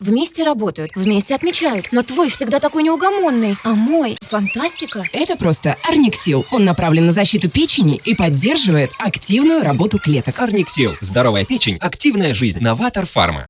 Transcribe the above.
Вместе работают, вместе отмечают. Но твой всегда такой неугомонный, а мой – фантастика. Это просто Арниксил. Он направлен на защиту печени и поддерживает активную работу клеток. Арниксил. Здоровая печень, активная жизнь. Новатор Фарма.